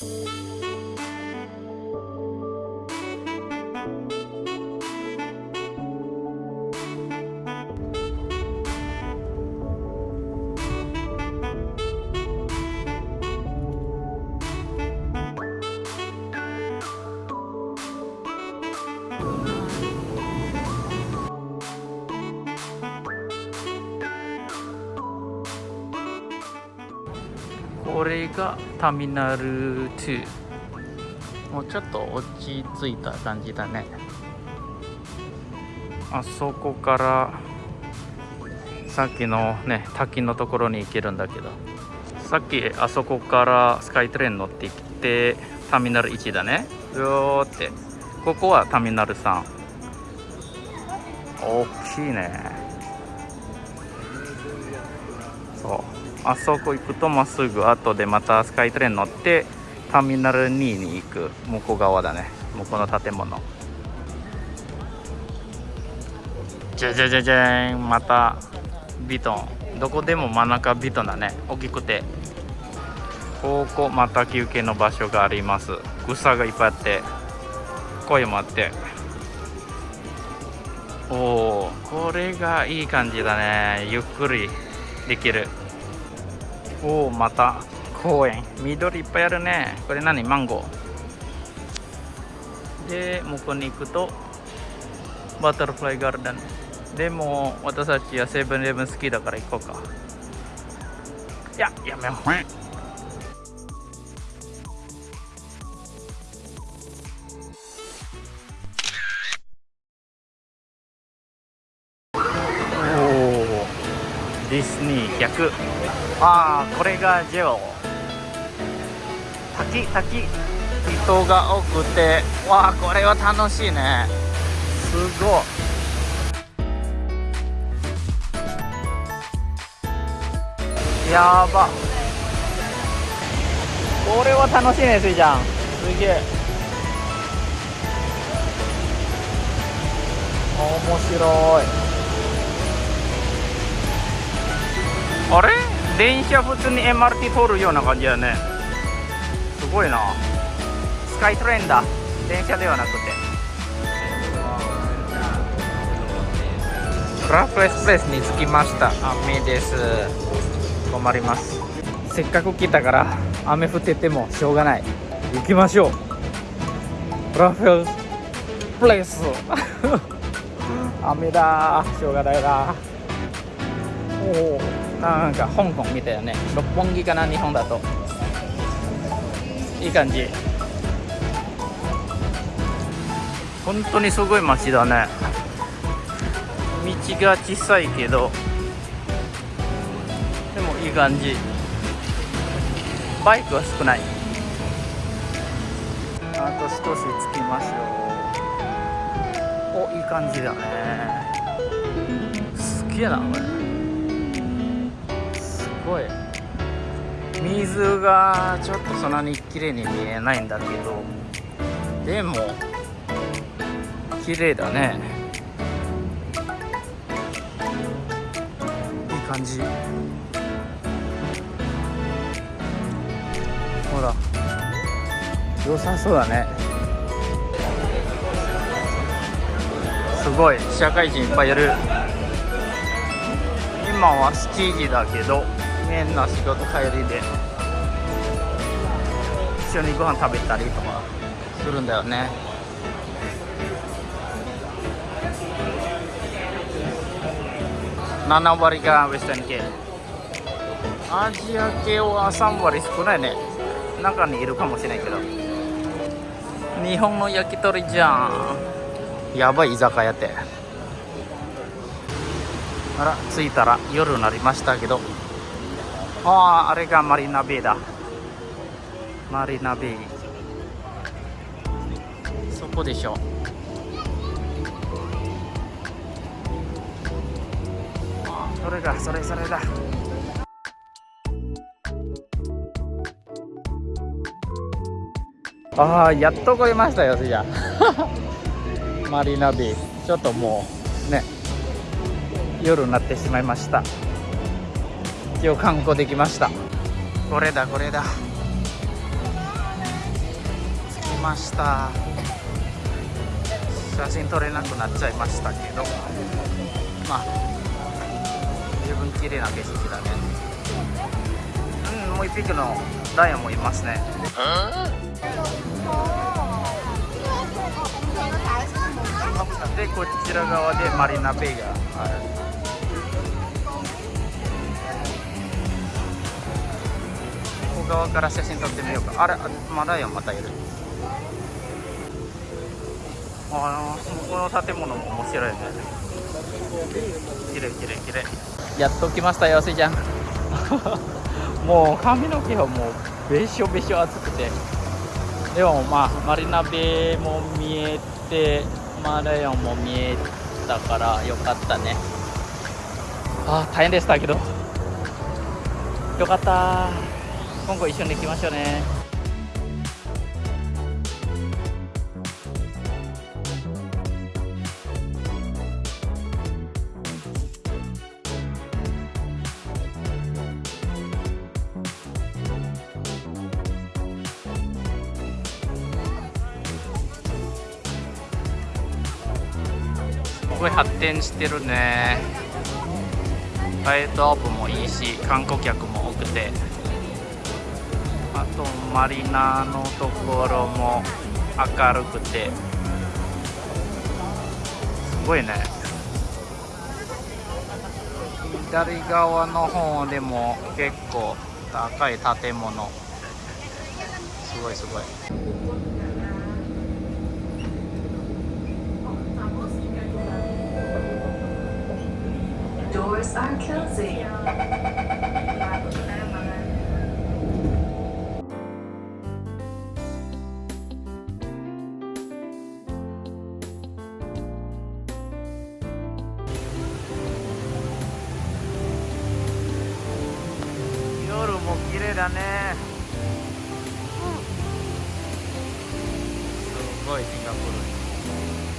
こがターミナル2もうちょっと落ち着いた感じだね。あそこからさっきのね滝のところに行けるんだけど。さっきあそこからスカイトレイン乗ってきてターミナル1だね。うおって。ここはターミナル3大きいね。そう。あそこ行くとまっすぐ後でまたスカイトレイン乗ってターミナル2に行く向こう側だね。向こうの建物。じゃじゃじゃじゃんまたビトン。どこでも真ん中ビトンだね。大きくて。ここまた休憩の場所があります。草がいっぱいあって声もあって。おおこれがいい感じだね。ゆっくりできる。おおまた公園。緑いっぱいあるね。これ何？マンゴー。で向こうに行くとバタフライガーデン。でも私たちはセブンイレブン好きだから行こうか。いややめよう。ディズニー逆。ああこれがジェオ。滝滝。人が多くて。わあこれは楽しいね。すごい。やば。これは楽しいねスイちゃん。すげえ。面白い。あれ？電車普通に MRT 通るような感じだね。すごいな。スカイトレインだ。電車ではなくて。クラフエスプレスに着きました。雨です。困ります。せっかく来たから雨降っててもしょうがない。行きましょう。クラフエスプレス。雨だしょうがないなおおなんか香港みたいなね六本木かな日本だと。いい感じ。本当にすごい街だね。道が小さいけど。でもいい感じ。バイクは少ない。あと少し着きましょう。おいい感じだね。すげえなこれごい。水がちょっとそんなに綺麗に見えないんだけど。でも綺麗だね。いい感じ。ほら。良さそうだね。すごい。社会人いっぱいいる。今は7時だけど。変な仕事帰りで一緒にご飯食べたりとかするんだよね。7割がウェスタン系。アジア系は3割少ないね。中にいるかもしれないけど。日本の焼き鳥じゃん。やばい居酒屋ってあら着いたら夜になりましたけど。あああれがマリナベイだ。マリナベイそこでしょ。それだそれそれだ。ああやっと来れましたよじゃ マリナベイちょっともうね。夜になってしまいました。一応観光できました。これだこれだ。ました。写真撮れなくなっちゃいましたけど。まあ十分綺麗な景色だね。うんもう一匹のダイヤもいますね。でこちら側でマリナベイが。ある側から写真撮ってみようか。あれあまだよまたいる。あのこの建物も面白いね。綺麗綺麗綺麗。やっと来ましたよせいちゃん。もう髪の毛はもうべしょべしょ暑くて。でもまあマリナベも見えてマラヨンも見えたからよかったね。あ大変でしたけど。よかった今後一緒に行きましょうね。すごい発展してるね。ライトアップもいいし観光客も多くて。とマリナのところも明るくて。すごいね。左側の方でも結構高い建物。すごいすごい。だね。すごいシンガポール